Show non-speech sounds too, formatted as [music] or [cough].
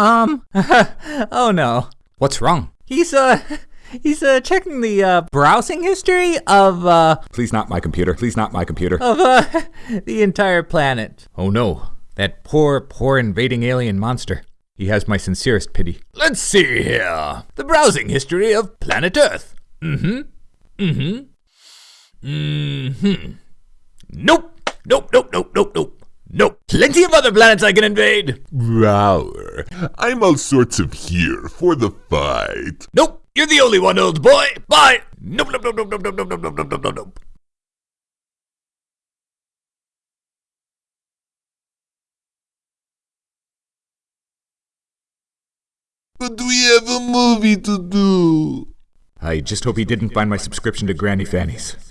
Um, [laughs] oh no. What's wrong? He's, uh, [laughs] he's, uh, checking the, uh, browsing history of, uh, Please not my computer. Please not my computer. of, uh, [laughs] the entire planet. Oh no. That poor, poor invading alien monster. He has my sincerest pity. Let's see here. The browsing history of planet Earth. Mm-hmm. Mm-hmm. Mm-hmm. Nope. Nope, nope, nope, nope, nope. Nope. Plenty of other planets I can invade. I'm all sorts of here for the fight. Nope. You're the only one, old boy. Bye. Nope, nope, nope, nope, nope, nope, nope, nope, nope, nope, nope. But we have a movie to do. I just hope he didn't find my subscription to Granny Fanny's.